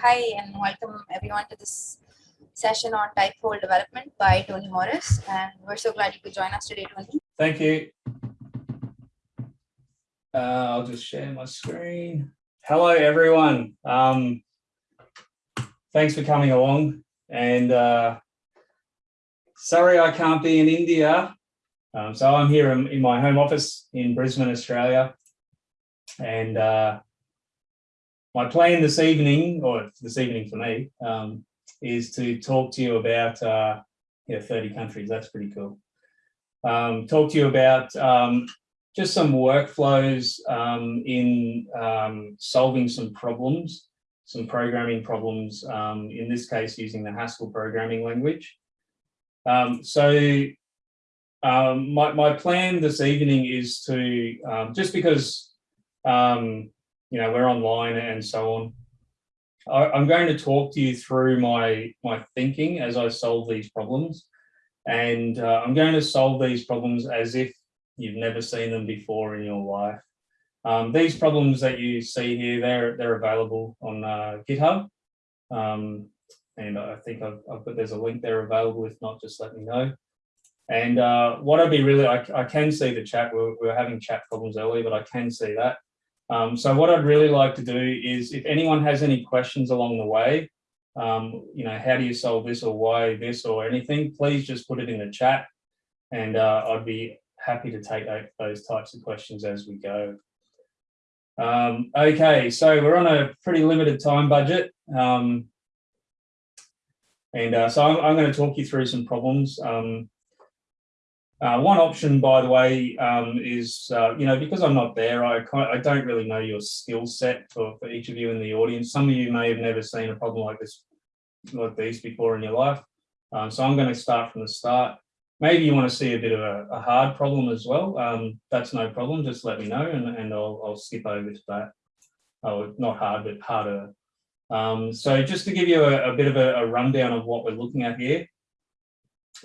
Hi, and welcome everyone to this session on type hole development by Tony Morris. And we're so glad you could join us today, Tony. Thank you. Uh, I'll just share my screen. Hello, everyone. Um, thanks for coming along. And uh, sorry I can't be in India. Um, so I'm here in, in, my home office in Brisbane, Australia. And uh, my plan this evening, or this evening for me, um, is to talk to you about uh, yeah, 30 countries. That's pretty cool. Um, talk to you about um, just some workflows um, in um, solving some problems, some programming problems, um, in this case, using the Haskell programming language. Um, so my, my plan this evening is to, just because you know, we're online and so on. I, am going to talk to you through my, my thinking as I solve these problems. And uh, I'm going to solve these problems as if you've never seen them before in your life. Um, these problems that you see here, they're, they're available on uh, GitHub. Um, and I think I've, I've got, there's a link there available. If not, just let me know. And uh, what I'd be really, I, I can see the chat, we we were having chat problems earlier, but I can see that. Um, so what I'd really like to do is if anyone has any questions along the way, um, you know, how do you solve this or why this or anything, please just put it in the chat and uh, I'd be happy to take those types of questions as we go. Um, okay, so we're on a pretty limited time budget. Um, and uh, so I'm, I'm, going to talk you through some problems. Um, uh, one option, by the way, um, is, uh, you know, because I'm not there, I, I don't really know your skill set for, for each of you in the audience. Some of you may have never seen a problem like this, like these before in your life. Um, so I'm going to start from the start. Maybe you want to see a bit of a, a hard problem as well. Um, that's no problem. Just let me know and, and I'll, I'll skip over to that. Oh, not hard, but harder. Um, so just to give you a, a bit of a, a, rundown of what we're looking at here.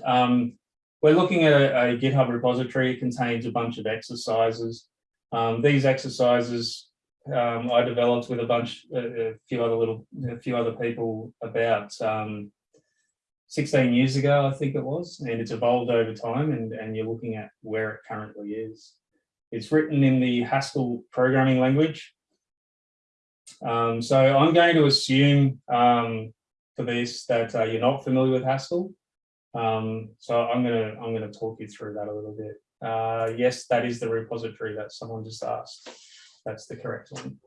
Um, we're looking at a, a, GitHub repository. It contains a bunch of exercises. Um, these exercises um, I developed with a bunch, a, a, few other little, a few other people about um, 16 years ago, I think it was, and it's evolved over time. And, and you're looking at where it currently is. It's written in the Haskell programming language. Um, so I'm going to assume um, for this that uh, you're not familiar with Haskell. Um, so I'm gonna I'm gonna talk you through that a little bit. Uh, yes, that is the repository that someone just asked. That's the correct one.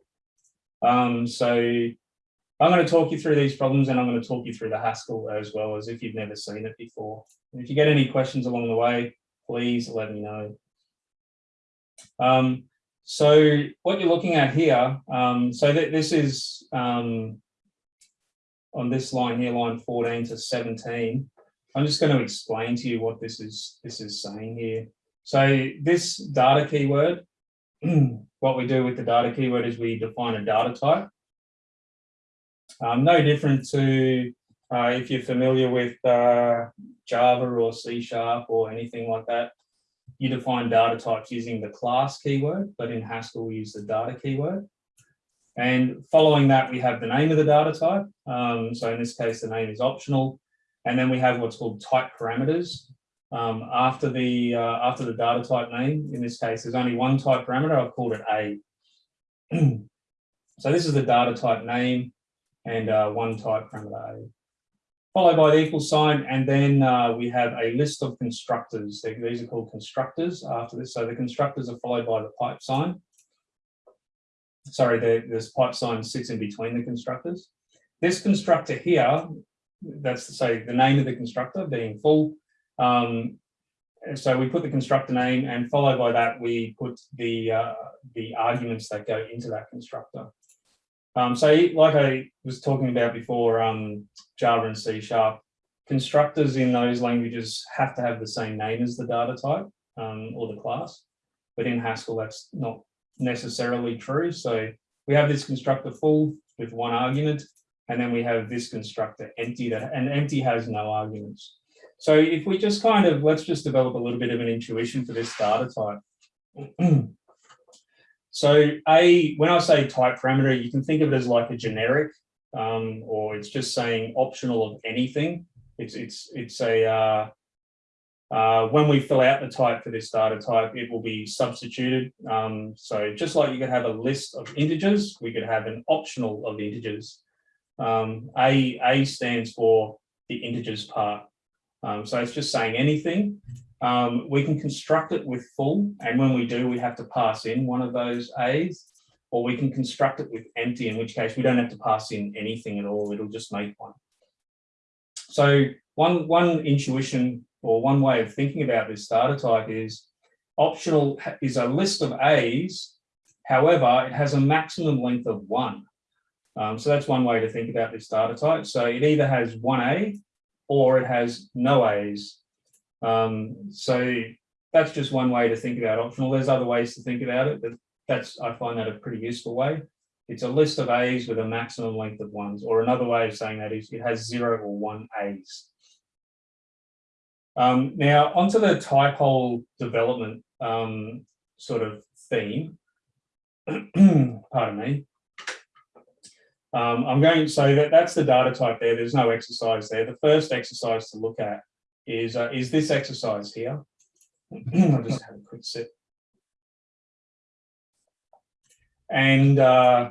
Um, so I'm going to talk you through these problems and I'm going to talk you through the Haskell as well as if you've never seen it before. And if you get any questions along the way, please let me know. Um, so what you're looking at here, um, so th this is um, on this line here, line 14 to 17. I'm just going to explain to you what this is this is saying here. So this data keyword, what we do with the data keyword is we define a data type. Um, no different to uh, if you're familiar with uh, Java or C Sharp or anything like that, you define data types using the class keyword, but in Haskell we use the data keyword. And following that, we have the name of the data type. Um, so in this case, the name is optional. And then we have what's called type parameters. Um, after the uh, after the data type name, in this case, there's only one type parameter. I've called it A. so this is the data type name and uh, one type parameter A. Followed by the equal sign, and then uh, we have a list of constructors. These are called constructors after this. So the constructors are followed by the pipe sign. Sorry, the, this pipe sign sits in between the constructors. This constructor here that's to say the name of the constructor being full. Um, so we put the constructor name and followed by that we put the uh, the arguments that go into that constructor. Um, so like I was talking about before, um, Java and C Sharp, constructors in those languages have to have the same name as the data type um, or the class, but in Haskell that's not necessarily true. So we have this constructor full with one argument and then we have this constructor empty that, and empty has no arguments. So if we just kind of, let's just develop a little bit of an intuition for this data type. so a, when I say type parameter, you can think of it as like a generic um, or it's just saying optional of anything. It's, it's, it's a, uh, uh, when we fill out the type for this data type, it will be substituted. Um, so just like you could have a list of integers, we could have an optional of integers. Um, a, a stands for the integers part. Um, so it's just saying anything. Um, we can construct it with full, and when we do, we have to pass in one of those A's, or we can construct it with empty, in which case we don't have to pass in anything at all. It'll just make one. So one, one intuition or one way of thinking about this data type is optional is a list of A's. However, it has a maximum length of one. Um, so that's one way to think about this data type. So it either has one A or it has no A's. Um, so that's just one way to think about optional. There's other ways to think about it, but that's I find that a pretty useful way. It's a list of A's with a maximum length of ones, or another way of saying that is it has zero or one A's. Um, now onto the type hole development um, sort of theme. Pardon me. Um, I'm going to say that that's the data type there. There's no exercise there. The first exercise to look at is, uh, is this exercise here. I'll just have a quick sip. And uh,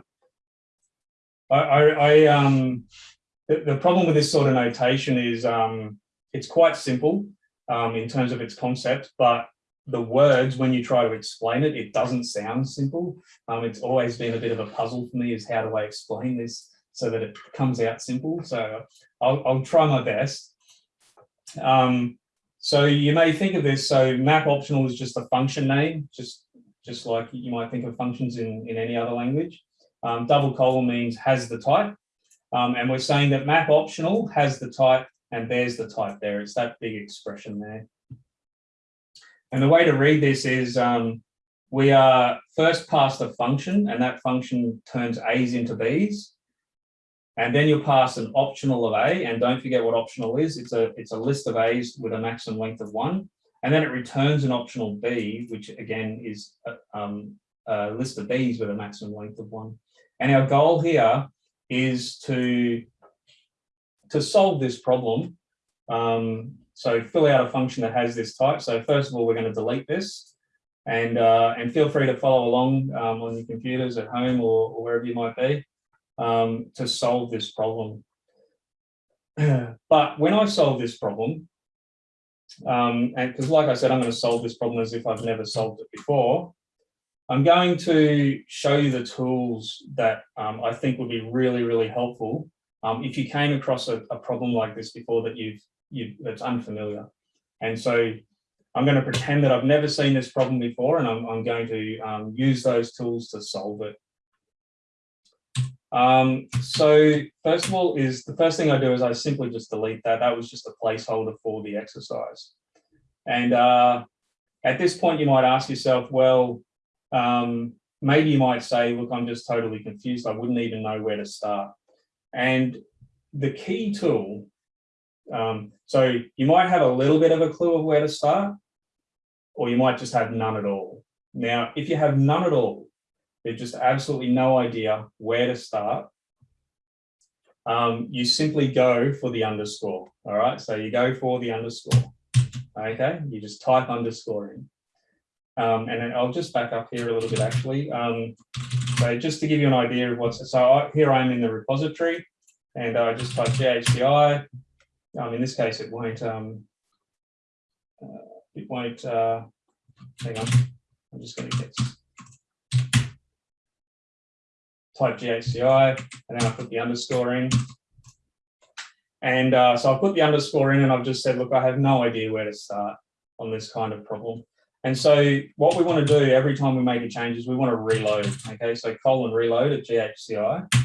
I, I, I um, the, the, problem with this sort of notation is um, it's quite simple um, in terms of its concept, but the words, when you try to explain it, it doesn't sound simple. Um, it's always been a bit of a puzzle for me is how do I explain this so that it comes out simple. So I'll, I'll try my best. Um, so you may think of this, so map optional is just a function name, just, just like you might think of functions in, in any other language. Um, double colon means has the type. Um, and we're saying that map optional has the type and there's the type there. It's that big expression there. And the way to read this is um, we are first passed a function and that function turns A's into B's. And then you'll pass an optional of A and don't forget what optional is. It's a, it's a list of A's with a maximum length of one. And then it returns an optional B, which again is a, um, a list of B's with a maximum length of one. And our goal here is to, to solve this problem um, so fill out a function that has this type. So first of all, we're going to delete this and, uh, and feel free to follow along um, on your computers at home or, or wherever you might be um, to solve this problem. but when I solve this problem, um, and because like I said, I'm going to solve this problem as if I've never solved it before, I'm going to show you the tools that um, I think would be really, really helpful um, if you came across a, a, problem like this before that you've you, that's unfamiliar. And so I'm going to pretend that I've never seen this problem before and I'm, I'm going to um, use those tools to solve it. Um, so first of all is the first thing I do is I simply just delete that. That was just a placeholder for the exercise. And uh, at this point, you might ask yourself, well, um, maybe you might say, look, I'm just totally confused. I wouldn't even know where to start. And the key tool um, so you might have a little bit of a clue of where to start, or you might just have none at all. Now, if you have none at all, there's just absolutely no idea where to start, um, you simply go for the underscore. All right, so you go for the underscore. Okay, you just type underscore in. Um, and then I'll just back up here a little bit actually. Um, so just to give you an idea of what's, so I, here I am in the repository and I just type GHCI um, in this case, it won't, um, uh, it won't, uh, hang on, I'm just going to get type GHCI and then I put the underscore in. And uh, so I put the underscore in and I've just said, look, I have no idea where to start on this kind of problem. And so what we want to do every time we make a change is we want to reload. Okay, so colon reload at GHCI.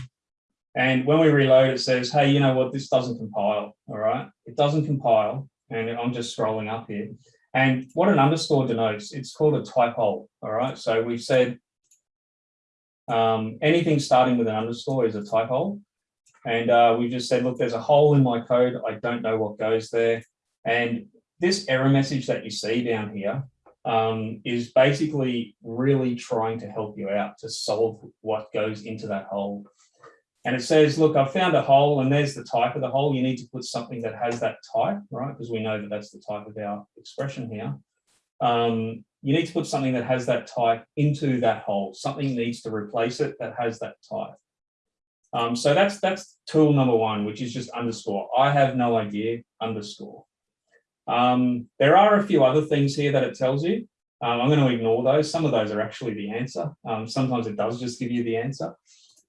And when we reload, it says, hey, you know what, this doesn't compile, all right? It doesn't compile, and I'm just scrolling up here. And what an underscore denotes, it's called a type hole, all right? So we've said um, anything starting with an underscore is a type hole. And uh, we just said, look, there's a hole in my code. I don't know what goes there. And this error message that you see down here um, is basically really trying to help you out to solve what goes into that hole. And it says, look, I've found a hole and there's the type of the hole. You need to put something that has that type, right? Because we know that that's the type of our expression here. Um, you need to put something that has that type into that hole. Something needs to replace it that has that type. Um, so that's that's tool number one, which is just underscore. I have no idea, underscore. Um, there are a few other things here that it tells you. Um, I'm going to ignore those. Some of those are actually the answer. Um, sometimes it does just give you the answer,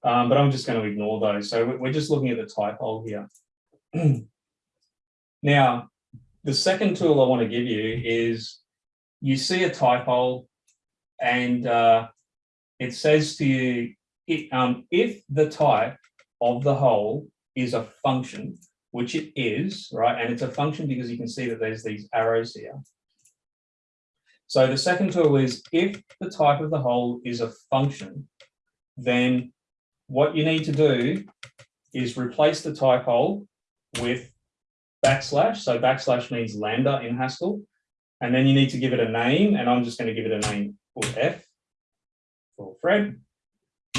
um, but I'm just going to ignore those. So we- we're just looking at the type hole here. now, the second tool I want to give you is you see a type hole and uh, it says to you, it, um, if the type of the hole is a function, which it is, right? And it's a function because you can see that there's these arrows here. So the second tool is if the type of the hole is a function, then what you need to do is replace the type hole with backslash. So backslash means lambda in Haskell. And then you need to give it a name, and I'm just going to give it a name called F for Fred.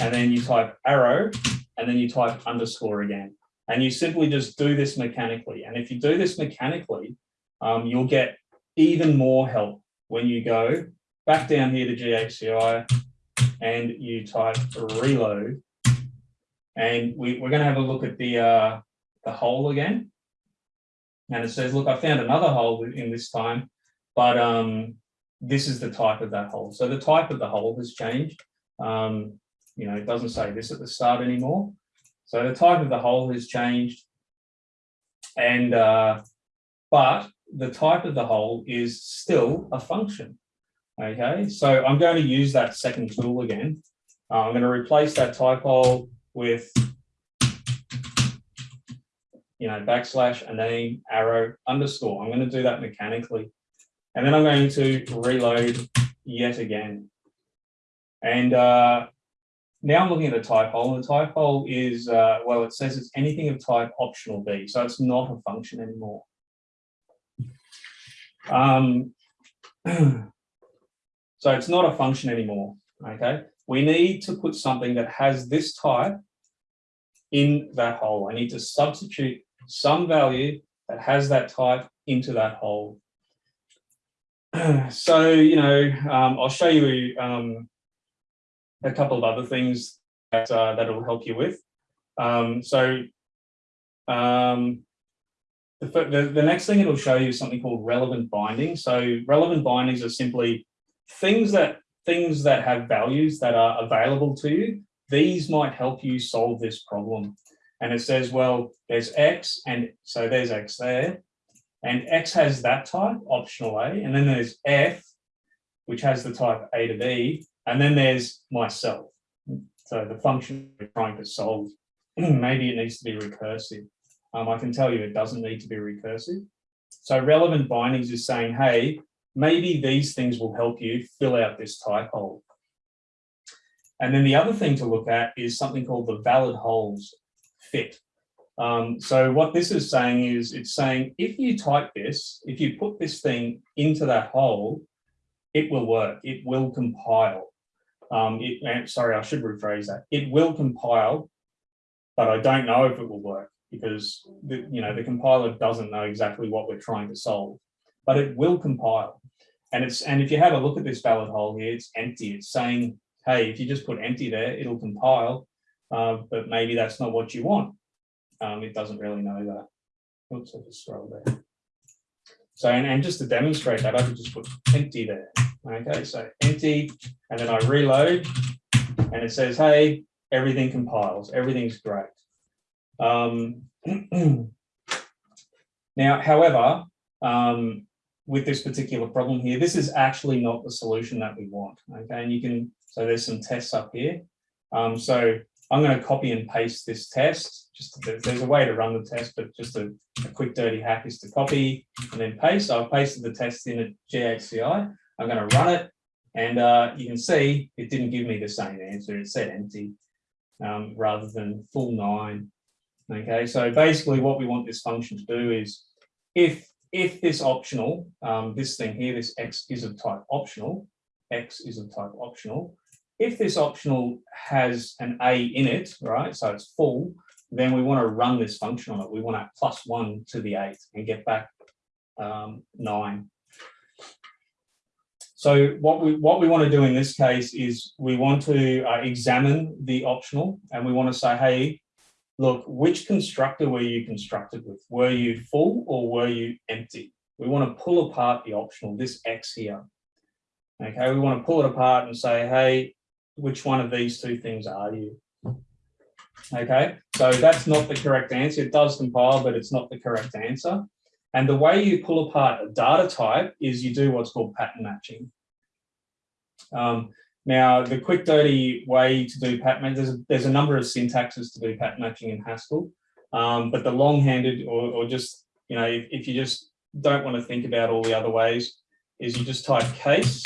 And then you type arrow, and then you type underscore again. And you simply just do this mechanically. And if you do this mechanically, um, you'll get even more help when you go back down here to GHCI and you type reload. And we, we're going to have a look at the, uh, the hole again. And it says, look, I found another hole in this time, but um, this is the type of that hole. So the type of the hole has changed. Um, you know, it doesn't say this at the start anymore. So the type of the hole has changed. And, uh, but the type of the hole is still a function. Okay, so I'm going to use that second tool again. Uh, I'm going to replace that type hole with, you know, backslash, a name, arrow, underscore. I'm going to do that mechanically. And then I'm going to reload yet again. And uh, now I'm looking at the type hole, and the type hole is, uh, well, it says it's anything of type optional B, so it's not a function anymore. Um, so it's not a function anymore, okay? We need to put something that has this type in that hole. I need to substitute some value that has that type into that hole. So, you know, um, I'll show you um, a couple of other things that uh, that will help you with. Um, so um, the, the, the next thing it'll show you is something called relevant bindings. So relevant bindings are simply things that things that have values that are available to you. These might help you solve this problem. And it says, well, there's X, and so there's X there, and X has that type, optional A, and then there's F, which has the type A to B, and then there's myself. So the function we're trying to solve, maybe it needs to be recursive. Um, I can tell you it doesn't need to be recursive. So relevant bindings is saying, hey, maybe these things will help you fill out this type hole. And then the other thing to look at is something called the valid holes fit. Um, so what this is saying is it's saying if you type this, if you put this thing into that hole, it will work, it will compile. Um, it, sorry, I should rephrase that. It will compile, but I don't know if it will work because the, you know the compiler doesn't know exactly what we're trying to solve, but it will compile. And it's and if you have a look at this valid hole here, it's empty. It's saying, hey, if you just put empty there, it'll compile, uh, but maybe that's not what you want. Um, it doesn't really know that. Oops, I just scroll there. So, and, and just to demonstrate that, I could just put empty there. Okay, so empty, and then I reload, and it says, hey, everything compiles, everything's great. Um, now, however, um, with this particular problem here, this is actually not the solution that we want. Okay, and you can, so there's some tests up here. Um, so I'm going to copy and paste this test. Just to, there's a way to run the test, but just a, a, quick dirty hack is to copy and then paste. So I've pasted the test in a GHCI. I'm going to run it, and uh, you can see it didn't give me the same answer. It said empty um, rather than full nine. Okay, so basically what we want this function to do is if if this optional, um, this thing here, this x is of type optional, x is of type optional, if this optional has an A in it, right, so it's full, then we want to run this function on it. We want to plus one to the eight and get back um, nine. So what we what we want to do in this case is we want to uh, examine the optional and we want to say, hey, look, which constructor were you constructed with? Were you full or were you empty? We want to pull apart the optional, this X here. Okay, we want to pull it apart and say, hey, which one of these two things are you? Okay, so that's not the correct answer. It does compile, but it's not the correct answer. And the way you pull apart a data type is you do what's called pattern matching. Um, now, the quick dirty way to do pattern matching, there's a, there's a number of syntaxes to do pattern matching in Haskell, um, but the long-handed or, or, just, you know, if, if you just don't want to think about all the other ways, is you just type case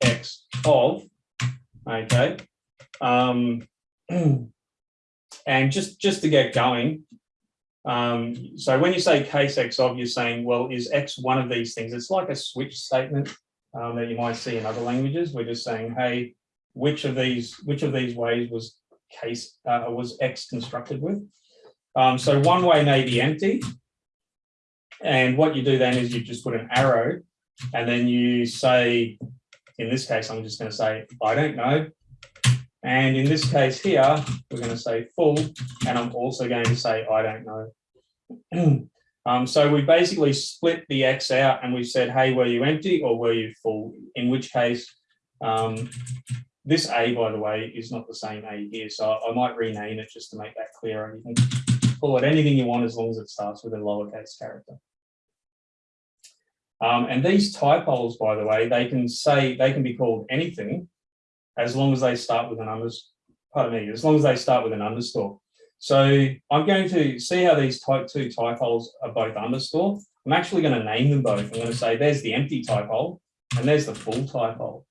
x of, okay, um, and just, just to get going, um, so when you say case X of, you're saying, well, is X one of these things? It's like a switch statement um, that you might see in other languages. We're just saying, hey, which of these which of these ways was case uh, was X constructed with? Um, so one way may be empty. And what you do then is you just put an arrow and then you say, in this case, I'm just going to say, I don't know. And in this case here, we're going to say full, and I'm also going to say, I don't know. um, so we basically split the X out and we said, hey, were you empty or were you full? In which case, um, this A, by the way, is not the same A here. So I might rename it just to make that clear. You can call it anything you want as long as it starts with a lowercase character. Um, and these type holes, by the way, they can say, they can be called anything as long as they start with an underscore, pardon me, as long as they start with an underscore. So I'm going to see how these type two type holes are both underscore. I'm actually going to name them both. I'm going to say there's the empty type hole and there's the full type hole.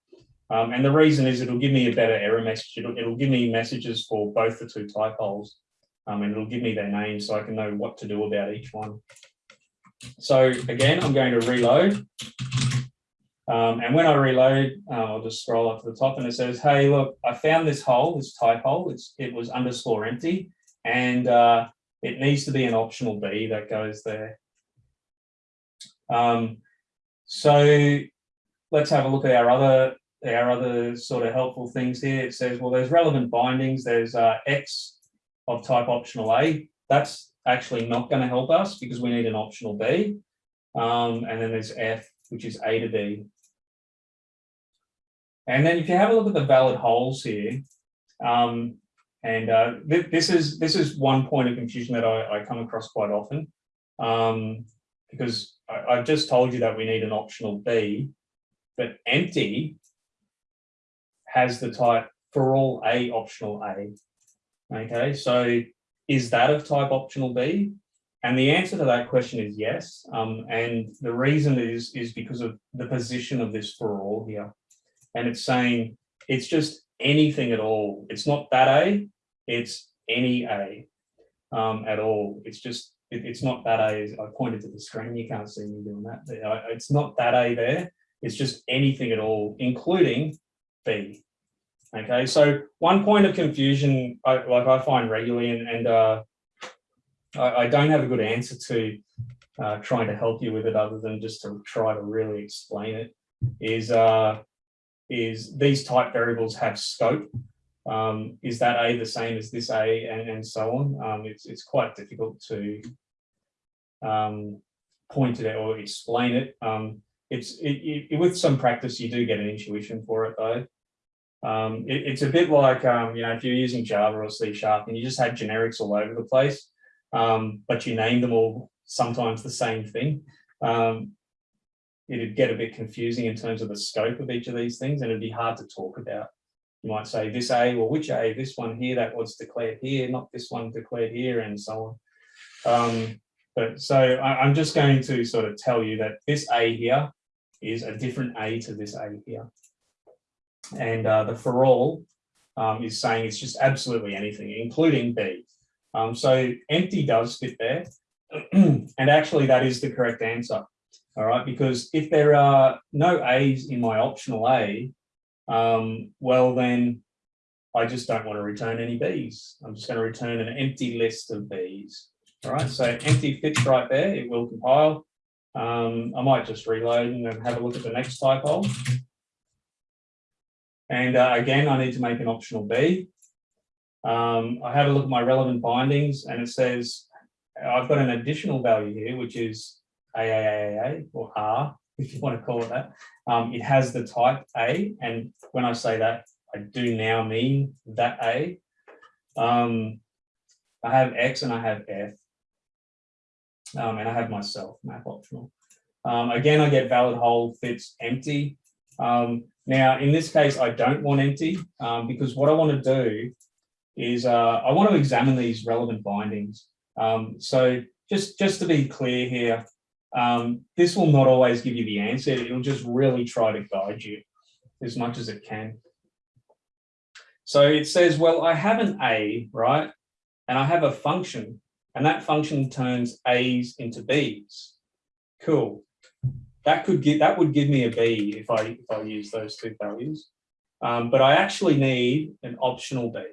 Um, and the reason is it'll give me a better error message. It'll, it'll give me messages for both the two type holes um, and it'll give me their names so I can know what to do about each one. So again, I'm going to reload. Um, and when I reload, uh, I'll just scroll up to the top and it says, hey, look, I found this hole, this type hole. It's, it was underscore empty and uh, it needs to be an optional B that goes there. Um, so let's have a look at our other our other sort of helpful things here. It says, well, there's relevant bindings. There's uh, X of type optional A. That's actually not going to help us because we need an optional B. Um, and then there's F, which is A to B. And then if you have a look at the valid holes here, um, and uh, th this is this is one point of confusion that I, I come across quite often, um, because I, have just told you that we need an optional B, but empty has the type for all A optional A. Okay, so is that of type optional B? And the answer to that question is yes. Um, and the reason is, is because of the position of this for all here. And it's saying it's just anything at all. It's not that A, it's any A um, at all. It's just, it, it's not that A. I pointed to the screen, you can't see me doing that. It's not that A there. It's just anything at all, including Okay, so one point of confusion, I, like I find regularly, and, and uh, I, I, don't have a good answer to uh, trying to help you with it other than just to try to really explain it, is, uh, is these type variables have scope. Um, is that A the same as this A and, and so on? Um, it's, it's quite difficult to um, point it out or explain it. Um, it's it, it, with some practice, you do get an intuition for it though. Um, it, it's a bit like, um, you know, if you're using Java or C Sharp and you just had generics all over the place, um, but you name them all sometimes the same thing, um, it'd get a bit confusing in terms of the scope of each of these things and it'd be hard to talk about. You might say this A, well, which A, this one here, that was declared here, not this one declared here, and so on. Um, but so I, I'm just going to sort of tell you that this A here is a different A to this A here. And uh, the for all um, is saying it's just absolutely anything, including B. Um, so empty does fit there. and actually that is the correct answer. All right, because if there are no A's in my optional A, um, well then I just don't want to return any Bs. I'm just going to return an empty list of Bs. All right, so empty fits right there. It will compile. Um, I might just reload and have a look at the next type hole. And uh, again, I need to make an optional B. Um, I have a look at my relevant bindings and it says I've got an additional value here, which is AAAA or R, if you want to call it that. Um, it has the type A, and when I say that, I do now mean that A. Um, I have X and I have F. Um, and I have myself, map optional. Um, again, I get valid hole fits empty. Um, now, in this case, I don't want empty um, because what I want to do is uh, I want to examine these relevant bindings. Um, so just, just to be clear here, um, this will not always give you the answer. It'll just really try to guide you as much as it can. So it says, well, I have an A, right? And I have a function and that function turns A's into B's. Cool. That could give that would give me a B if I if I use those two values. Um, but I actually need an optional B.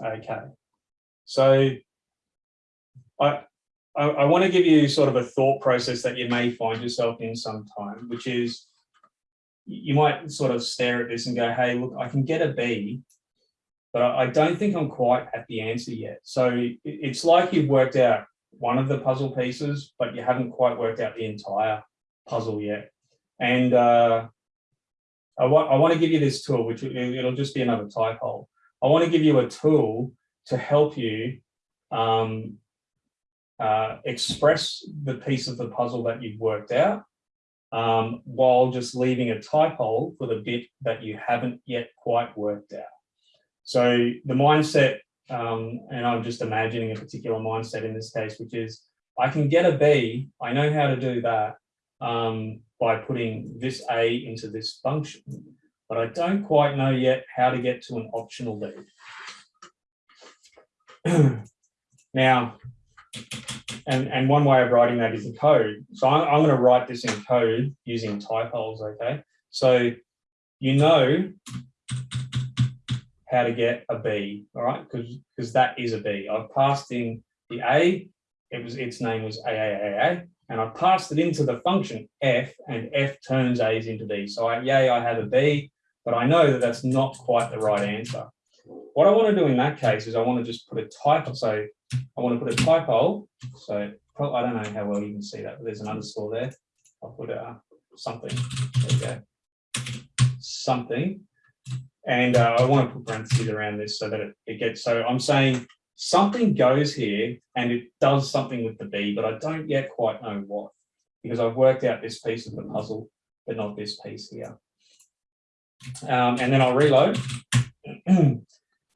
Okay. So I, I, I want to give you sort of a thought process that you may find yourself in sometime, which is you might sort of stare at this and go, hey, look, I can get a B, but I don't think I'm quite at the answer yet. So it's like you've worked out one of the puzzle pieces, but you haven't quite worked out the entire puzzle yet. And uh, I, wa I want to give you this tool, which it'll just be another type hole. I want to give you a tool to help you um, uh, express the piece of the puzzle that you've worked out um, while just leaving a type hole for the bit that you haven't yet quite worked out. So the mindset, um, and I'm just imagining a particular mindset in this case, which is I can get a B, I know how to do that um, by putting this A into this function, but I don't quite know yet how to get to an optional B. now, and, and one way of writing that is in code. So I'm, I'm going to write this in code using type holes, okay? So you know how to get a B, all right? Because because that is a B. I've passed in the A, it was its name was AAAA, and I passed it into the function F, and F turns A's into B. So I, yay, I have a B, but I know that that's not quite the right answer. What I want to do in that case is I want to just put a type, so I want to put a type hole. So I don't know how well you can see that, but there's an underscore there. I'll put uh, something. There we go. Something. And uh, I want to put parentheses around this so that it, it gets, so I'm saying something goes here and it does something with the B, but I don't yet quite know what, because I've worked out this piece of the puzzle, but not this piece here. Um, and then I'll reload and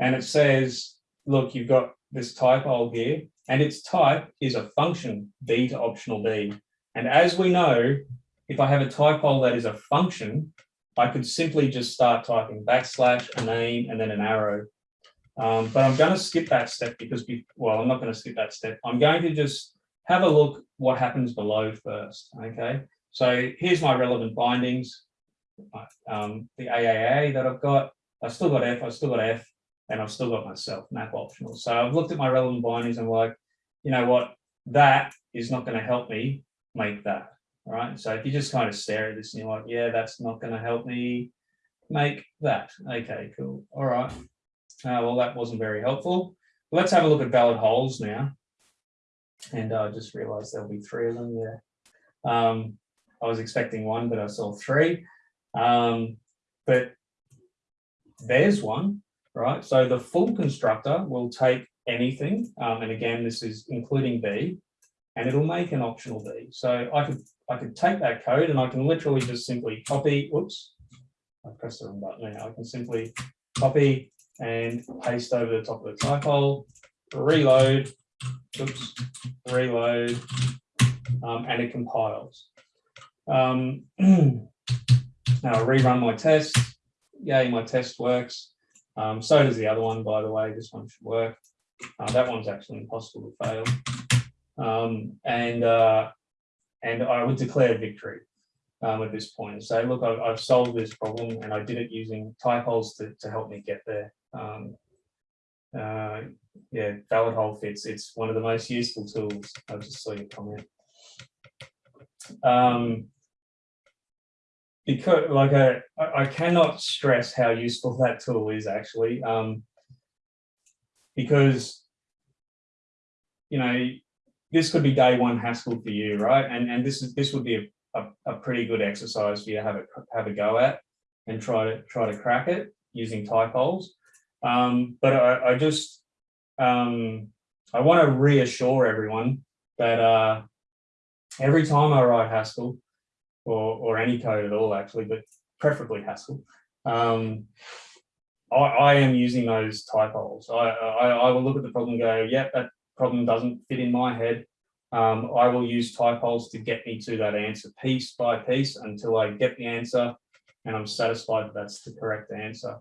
it says, look, you've got this type hole here, and its type is a function, b to optional b. And as we know, if I have a type hole that is a function, I could simply just start typing backslash, a name, and then an arrow. Um, but I'm going to skip that step because, we, well, I'm not going to skip that step. I'm going to just have a look what happens below first. Okay, so here's my relevant bindings. Um, the AAA that I've got, I've still got F, I've still got F, and I've still got myself map optional. So I've looked at my relevant bindings and like, you know what, that is not going to help me make that. All right. So if you just kind of stare at this and you're like, yeah, that's not going to help me make that. Okay, cool. All right. Uh, well, that wasn't very helpful. But Let's have a look at valid holes now. And I just realized there'll be three of them. Yeah. Um, I was expecting one, but I saw three. Um, but there's one right? So the full constructor will take anything, um, and again, this is including B, and it'll make an optional B. So I could I could take that code and I can literally just simply copy, whoops, I pressed the wrong button now. I can simply copy and paste over the top of the type hole, reload, oops, reload, um, and it compiles. Um, now I'll rerun my test. Yay, my test works. Um, so does the other one, by the way. This one should work. Uh, that one's actually impossible to fail. Um, and uh, and I would declare victory um, at this point and say, look, I've, I've, solved this problem and I did it using type holes to, to help me get there. Um, uh, yeah, valid hole fits. It's one of the most useful tools. I just saw your comment. Um, because like I, I I cannot stress how useful that tool is actually. Um, because you know, this could be day one Haskell for you, right? And and this is this would be a, a, a pretty good exercise for you to have a have a go at and try to try to crack it using type holes. Um, but I, I just um, I want to reassure everyone that uh, every time I write Haskell or or any code at all, actually, but preferably Haskell, um, I, I am using those type holes. I, I I will look at the problem and go, yep, that problem doesn't fit in my head. Um, I will use type holes to get me to that answer piece by piece until I get the answer and I'm satisfied that that's the correct answer.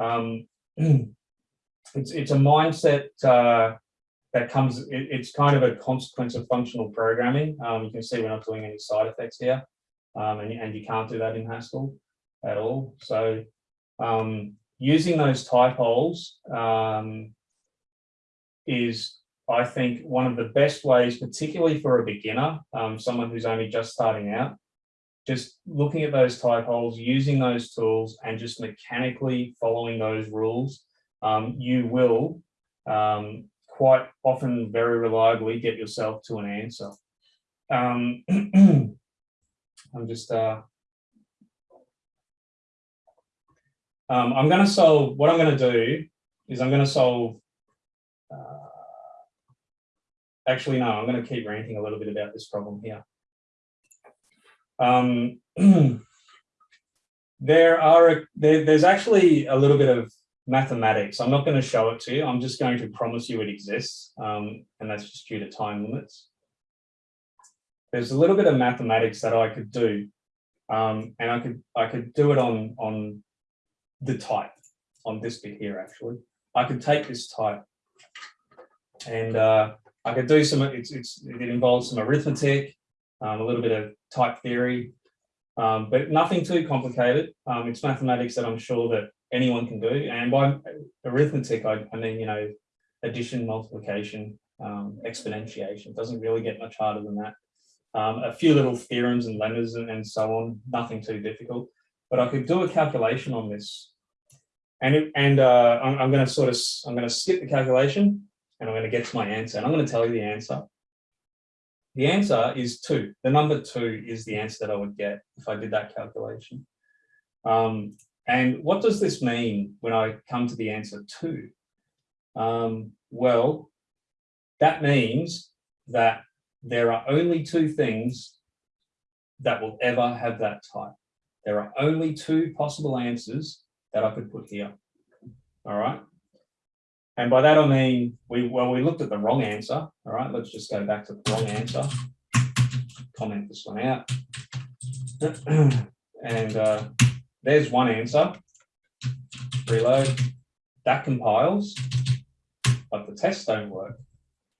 Um, it's, it's a mindset uh, that comes, it, it's kind of a consequence of functional programming. Um, you can see we're not doing any side effects here um, and, and you can't do that in Haskell at all. So um, using those type holes um, is I think one of the best ways, particularly for a beginner, um, someone who's only just starting out, just looking at those type holes, using those tools and just mechanically following those rules, um, you will um, quite often very reliably get yourself to an answer. Um, I'm just, uh, um, I'm going to solve, what I'm going to do is I'm going to solve uh, actually, no, I'm going to keep ranting a little bit about this problem here. Um, there are, a, there, there's actually a little bit of mathematics. I'm not going to show it to you. I'm just going to promise you it exists. Um, and that's just due to time limits. There's a little bit of mathematics that I could do. Um, and I could, I could do it on, on the type on this bit here, actually. I could take this type and uh, I could do some, it's, it's, it involves some arithmetic, um, a little bit of type theory, um, but nothing too complicated. Um, it's mathematics that I'm sure that anyone can do. And by arithmetic, I, I mean, you know, addition, multiplication, um, exponentiation. It doesn't really get much harder than that. Um, a few little theorems and lemmas and, and so on, nothing too difficult. But I could do a calculation on this. And, it, and uh, I'm, I'm going to sort of, I'm going to skip the calculation and I'm going to get to my answer. And I'm going to tell you the answer. The answer is two. The number two is the answer that I would get if I did that calculation. Um, and what does this mean when I come to the answer two? Um, well, that means that there are only two things that will ever have that type. There are only two possible answers that I could put here. All right. And by that I mean, we well, we looked at the wrong answer. All right, let's just go back to the wrong answer. Comment this one out. and uh, there's one answer. Reload. That compiles, but the tests don't work.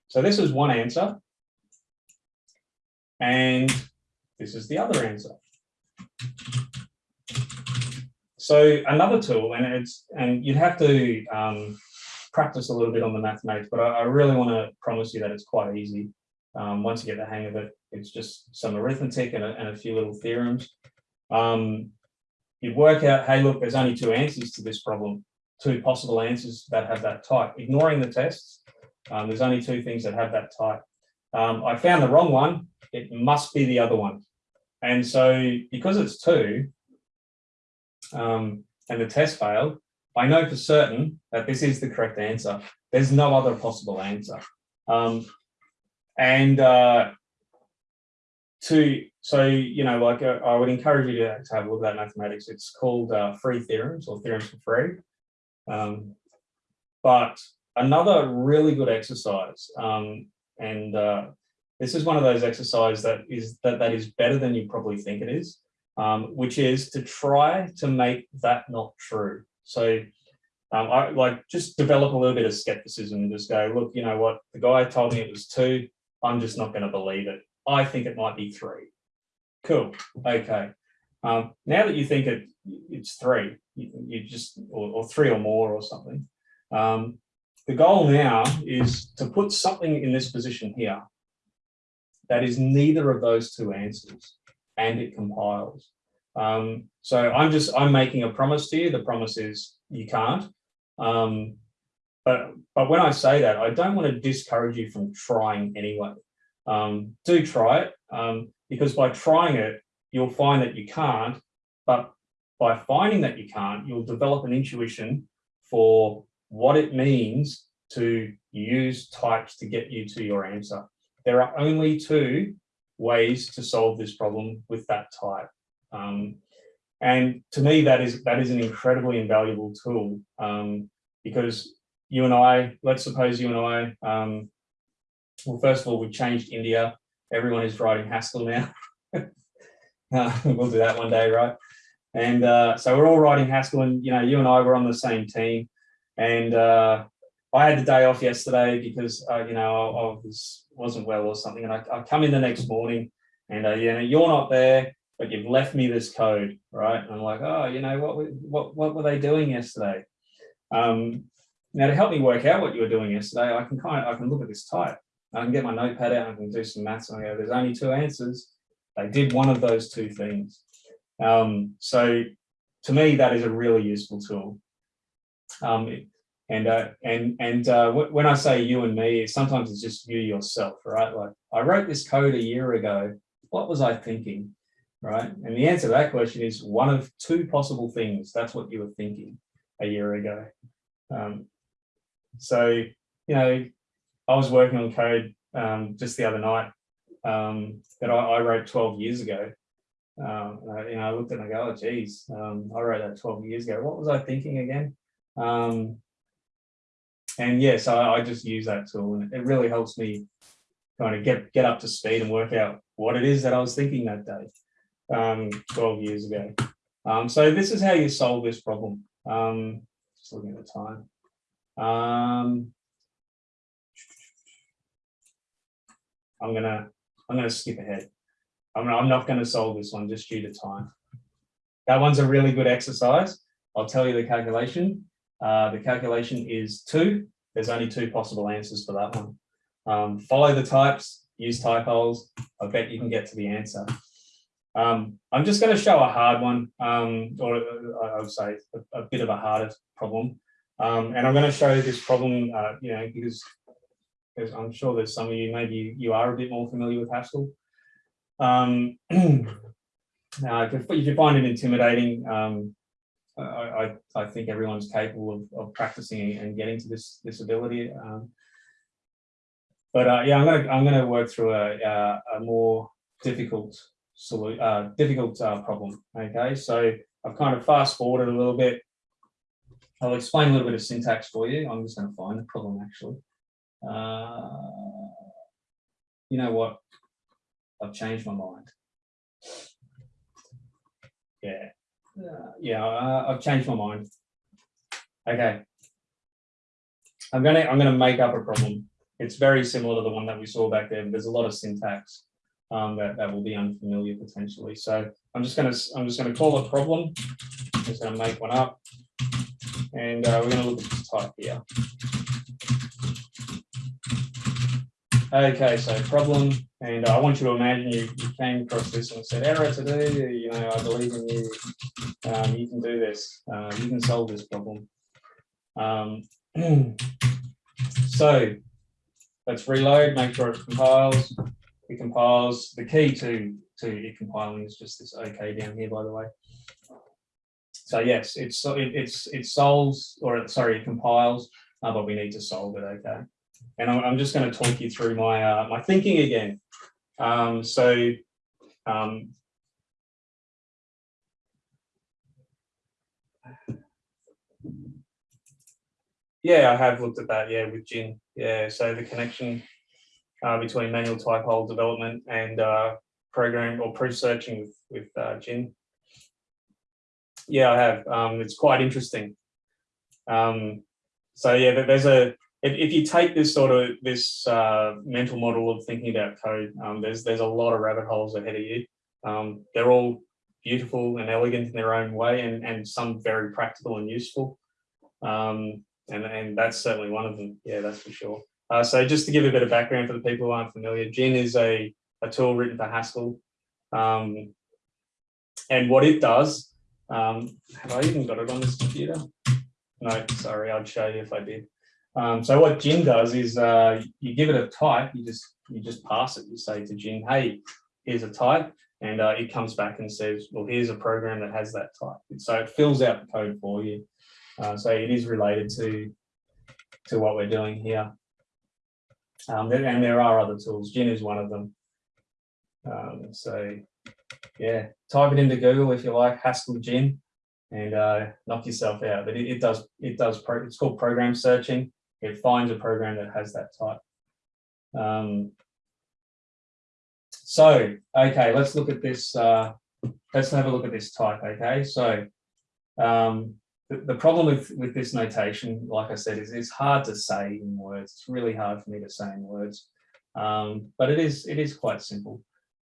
So this is one answer. And this is the other answer. So another tool, and it's and you'd have to um, practice a little bit on the mathematics, but I, I really want to promise you that it's quite easy. Um, once you get the hang of it, it's just some arithmetic and a, and a few little theorems. Um, you work out, hey, look, there's only two answers to this problem, two possible answers that have that type. Ignoring the tests, um, there's only two things that have that type. Um, I found the wrong one, it must be the other one. And so because it's two, um, and the test failed, I know for certain that this is the correct answer. There's no other possible answer. Um, and uh, to, so, you know, like uh, I would encourage you to, to, have a look at that mathematics. It's called uh, free theorems or theorems for free. Um, but another really good exercise, um, and uh, this is one of those exercises that is that, that is better than you probably think it is, um, which is to try to make that not true. So um, I like just develop a little bit of skepticism and just go, look, you know what, the guy told me it was two. I'm just not going to believe it. I think it might be three. Cool. Okay. Um, now that you think it, it's three, you, you just, or, or three or more or something. Um, the goal now is to put something in this position here that is neither of those two answers and it compiles. Um, so I'm just, I'm making a promise to you. The promise is you can't. Um, but, but when I say that, I don't want to discourage you from trying anyway. Um, do try it um, because by trying it, you'll find that you can't, but by finding that you can't, you'll develop an intuition for what it means to use types to get you to your answer. There are only two ways to solve this problem with that type. Um, and to me, that is that is an incredibly invaluable tool um, because you and I, let's suppose you and I, um, well, first of all, we've changed India. Everyone is writing Haskell now. uh, we'll do that one day, right? And uh, so we're all writing Haskell and, you know, you and I were on the same team. And uh, I had the day off yesterday because, uh, you know, I, I, was, wasn't well or something. And I, I come in the next morning and, uh, you know, you're not there, but you've left me this code, right? And I'm like, oh, you know, what, what, what were they doing yesterday? Um, now to help me work out what you were doing yesterday, I can kind of, I can look at this type. I can get my notepad out, and I can do some maths and I go, there's only two answers. They did one of those two things. Um, so to me, that is a really useful tool. Um, and uh, and and uh, when I say you and me, sometimes it's just you yourself, right? Like I wrote this code a year ago. What was I thinking, right? And the answer to that question is one of two possible things. That's what you were thinking a year ago. Um, so you know, I was working on code um, just the other night um, that I, I, wrote 12 years ago. Um, I, you know, I looked at and I go, oh, geez, um, I wrote that 12 years ago. What was I thinking again? Um, and yeah, so I, I just use that tool and it really helps me kind of get, get up to speed and work out what it is that I was thinking that day, um, 12 years ago. Um, so this is how you solve this problem. Um, just looking at the time. Um, I'm gonna I'm gonna skip ahead. I'm, I'm not gonna solve this one just due to time. That one's a really good exercise. I'll tell you the calculation. Uh, the calculation is two. There's only two possible answers for that one. Um, follow the types, use type holes. I bet you can get to the answer. Um, I'm just going to show a hard one, um, or uh, I would say a, a, bit of a harder problem. Um, and I'm going to show this problem, uh, you know, because, because I'm sure there's some of you, maybe you are a bit more familiar with Haskell. Um, uh, if, you find it intimidating, um, I, I, I, think everyone's capable of, of practicing and getting to this this ability. Um, but uh, yeah, I'm gonna I'm gonna work through a a, a more difficult solution, uh, difficult uh, problem. Okay, so I've kind of fast forwarded a little bit. I'll explain a little bit of syntax for you. I'm just going to find the problem actually. Uh, you know what? I've changed my mind. Yeah, uh, yeah, I've changed my mind. Okay. I'm gonna I'm gonna make up a problem. It's very similar to the one that we saw back there. But there's a lot of syntax um, that that will be unfamiliar potentially. So I'm just gonna I'm just gonna call a problem. I'm just gonna make one up, and uh, we're gonna look at this type here. Okay, so problem, and I want you to imagine you, you came across this and said, error today, you know, I believe in you, um, you can do this, uh, you can solve this problem. Um, so let's reload, make sure it compiles. It compiles. The key to, to it compiling is just this OK down here, by the way. So yes, it's it, it's it solves, or sorry, it compiles, uh, but we need to solve it, okay? and I'm, I'm just going to talk you through my uh, my thinking again. Um, so um, yeah, I have looked at that. Yeah, with Djinn. Yeah, so the connection uh, between manual type hole development and uh, program or proof searching with with uh, Djinn. Yeah, I have. Um, it's quite interesting. Um, so yeah, there's a if, if you take this sort of this uh, mental model of thinking about code, um, there's there's a lot of rabbit holes ahead of you. Um, they're all beautiful and elegant in their own way and, and some very practical and useful. Um, and, and that's certainly one of them. Yeah, that's for sure. Uh, so just to give a bit of background for the people who aren't familiar, Djinn is a, a tool written for Haskell. Um, and what it does, um, have I even got it on this computer? No, sorry, I'd show you if I did. Um, so what Djinn does is uh, you give it a type, you just you just pass it. You say to Djinn, hey, here's a type, and uh, it comes back and says, well, here's a program that has that type. So it fills out the code for you. Uh, so it is related to to what we're doing here. Um, and there are other tools. Djinn is one of them. Um, so yeah, type it into Google if you like, Haskell Djinn, and uh, knock yourself out. But it, it does it does it's called program searching. It finds a program that has that type. Um, so okay, let's look at this. Uh, let's have a look at this type. Okay, so um, the, problem with with this notation, like I said, is it's hard to say in words. It's really hard for me to say in words, um, but it is it is quite simple.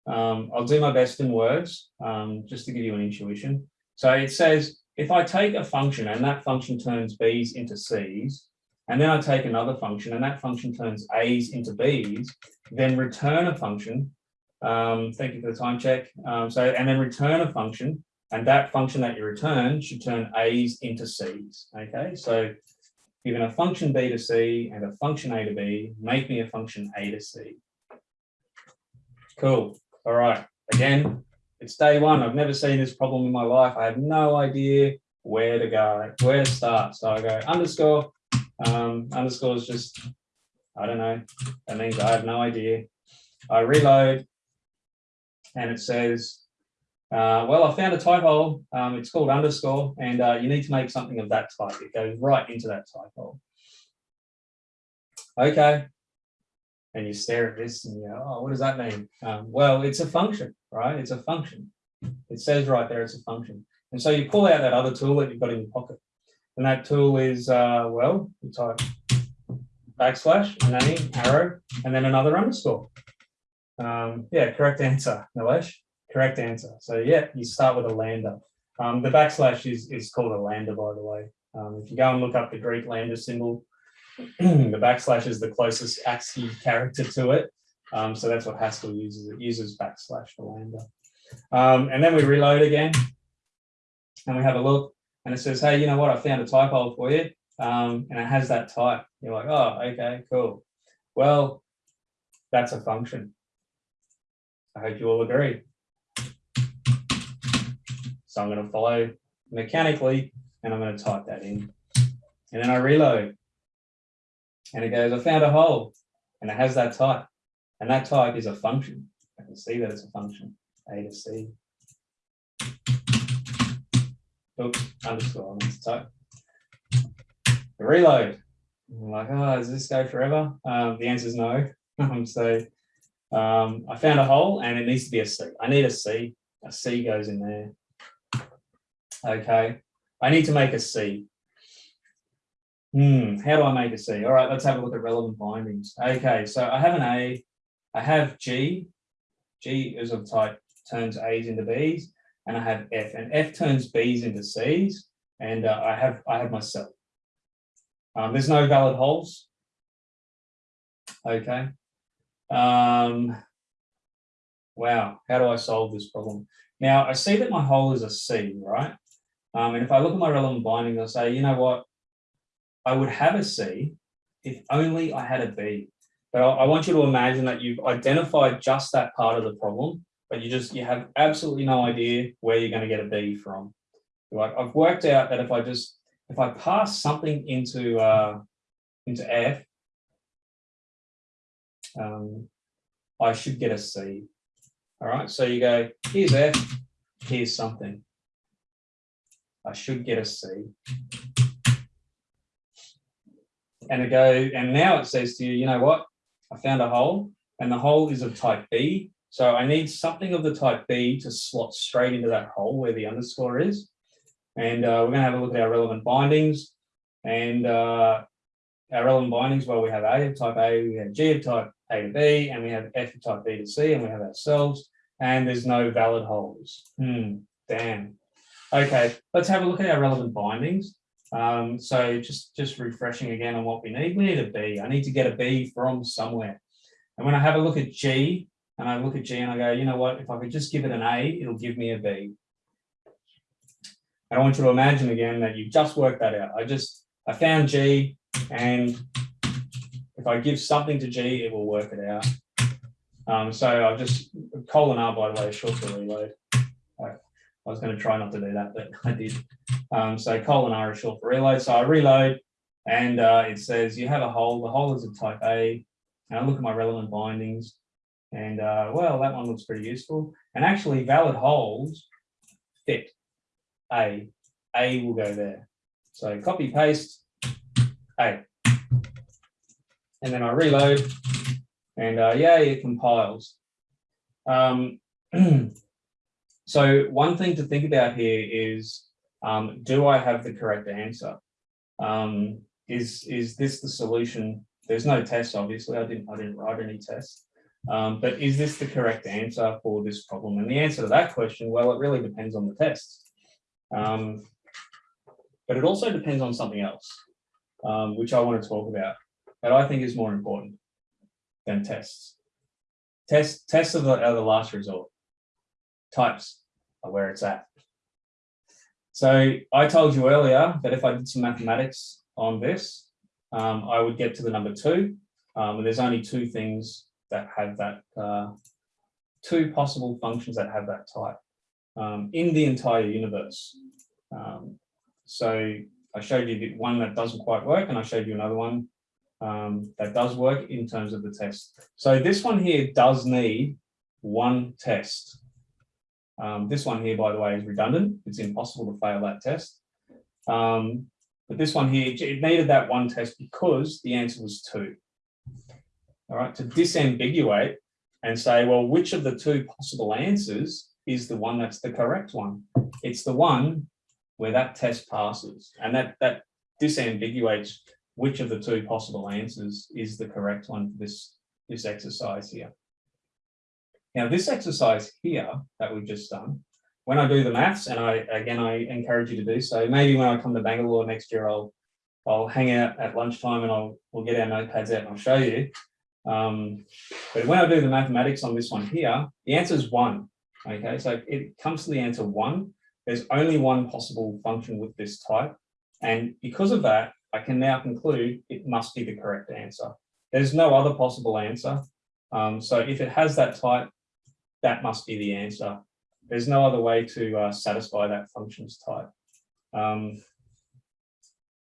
Um, I'll do my best in words, um, just to give you an intuition. So it says, if I take a function and that function turns B's into C's, and then I take another function and that function turns A's into B's, then return a function. Um, thank you for the time check. Um, so, and then return a function and that function that you return should turn A's into C's. Okay, so given a function B to C and a function A to B, make me a function A to C. Cool. All right. Again, it's day one. I've never seen this problem in my life. I have no idea where to go, where to start. So I go underscore, um, underscore is just, I don't know. That means I have no idea. I reload and it says, uh, well, I found a type hole. Um, it's called underscore and uh, you need to make something of that type. It goes right into that type hole. Okay, and you stare at this and you go, oh, what does that mean? Um, well, it's a function, right? It's a function. It says right there, it's a function. And so you pull out that other tool that you've got in your pocket. And that tool is, uh, well, you type backslash, name, arrow, and then another underscore. Um, yeah, correct answer, Nilesh. Correct answer. So yeah, you start with a lambda. Um, the backslash is, is called a lambda, by the way. Um, if you go and look up the Greek lambda symbol, the backslash is the closest ASCII character to it. Um, so that's what Haskell uses. It uses backslash for lambda. Um, and then we reload again and we have a look and it says, hey, you know what? I found a type hole for you. Um, and it has that type. You're like, oh, okay, cool. Well, that's a function. I hope you all agree. So I'm going to follow mechanically and I'm going to type that in. And then I reload and it goes, I found a hole and it has that type. And that type is a function. I can see that it's a function, A to C. Oops, underscore on this type. The reload. I'm like, oh, does this go forever? Um, the answer is no. Um, so um, I found a hole and it needs to be a C. I need a C. A C goes in there. Okay. I need to make a C. Hmm, how do I make a C? All right, let's have a look at relevant bindings. Okay, so I have an A, I have G, G is of type turns A's into B's, and I have F, and F turns B's into C's, and uh, I have I have myself. Um, there's no valid holes. Okay. Um, wow, how do I solve this problem? Now I see that my hole is a C, right? Um, and if I look at my relevant bindings, I'll say, you know what, I would have a C if only I had a B. But I, I want you to imagine that you've identified just that part of the problem, but you just, you have absolutely no idea where you're going to get a B from. Like I've worked out that if I just, if I pass something into, uh, into F, um, I should get a C. All right, so you go, here's F, here's something. I should get a C and it go, and now it says to you, you know what? I found a hole and the hole is of type B. So I need something of the type B to slot straight into that hole where the underscore is. And uh, we're going to have a look at our relevant bindings and uh, our relevant bindings. Well, we have A of type A, we have G of type A to B, and we have F of type B to C, and we have ourselves, and there's no valid holes. Hmm. Damn. Okay, let's have a look at our relevant bindings. Um, so just, just refreshing again on what we need. We need a B. I need to get a B from somewhere. And when I have a look at G, and I look at G and I go, you know what, if I could just give it an A, it'll give me a B. And I want you to imagine again that you've just worked that out. I just, I found G and if I give something to G, it will work it out. Um, so I'll just, colon R by the way, short for reload. I, was going to try not to do that, but I did. Um, so colon R is short for reload. So I reload and uh, it says you have a hole. The hole is of type A. And I look at my relevant bindings and uh, well, that one looks pretty useful. And actually valid hole fits A. A will go there. So copy paste A. And then I reload and uh, yeah, it compiles. Um, so one thing to think about here is, um, do I have the correct answer? Um, is, is this the solution? There's no test, obviously. I didn't, I didn't write any tests. Um, but is this the correct answer for this problem? And the answer to that question, well, it really depends on the test. Um, but it also depends on something else, um, which I want to talk about, that I think is more important than tests. Tests, tests are the, are the last resort. Types are where it's at. So I told you earlier that if I did some mathematics on this, um, I would get to the number two. Um, and there's only two things that have that, uh, two possible functions that have that type um, in the entire universe. Um, so I showed you the one that doesn't quite work and I showed you another one um, that does work in terms of the test. So this one here does need one test. Um, this one here, by the way, is redundant. It's impossible to fail that test. Um, but this one here, it needed that one test because the answer was two. All right, to disambiguate and say, well, which of the two possible answers is the one that's the correct one? It's the one where that test passes and that, that disambiguates which of the two possible answers is the correct one for this, this exercise here. Now, this exercise here that we've just done, when I do the maths, and I again, I encourage you to do so, maybe when I come to Bangalore next year, I'll I'll hang out at lunchtime and I'll we'll get our notepads out and I'll show you. Um, but when I do the mathematics on this one here, the answer is one. Okay, so it comes to the answer one. There's only one possible function with this type. And because of that, I can now conclude it must be the correct answer. There's no other possible answer. Um, so if it has that type, that must be the answer. There's no other way to uh, satisfy that functions type. Um,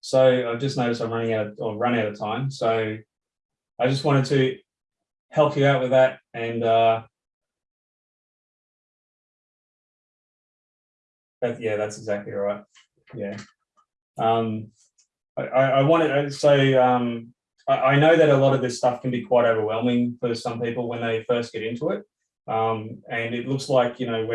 so I've just noticed I'm running out of, or run out of time. So I just wanted to help you out with that and uh, that, yeah, that's exactly right. Yeah. Um, I, I wanted to say, um, I, I know that a lot of this stuff can be quite overwhelming for some people when they first get into it. Um, and it looks like, you know,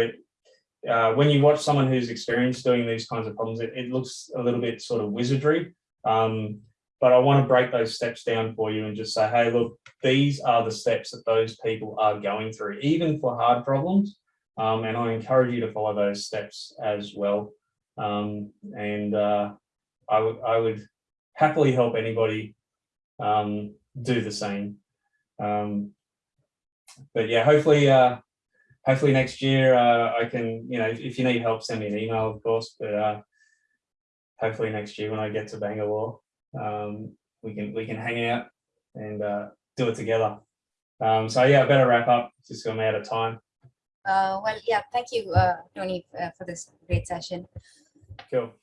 uh, when you watch someone who's experienced doing these kinds of problems, it, it looks a little bit sort of wizardry. Um, but I want to break those steps down for you and just say, hey, look, these are the steps that those people are going through, even for hard problems. Um, and I encourage you to follow those steps as well. Um, and uh, I would I would happily help anybody um, do the same. Um, but yeah, hopefully, uh, hopefully next year uh, I can, you know, if you need help, send me an email, of course. But uh, hopefully next year when I get to Bangalore, um, we can we can hang out and uh, do it together. Um, so yeah, I better wrap up. Just I'm out of time. Uh, well, yeah, thank you, uh, Tony, uh, for this great session. Cool.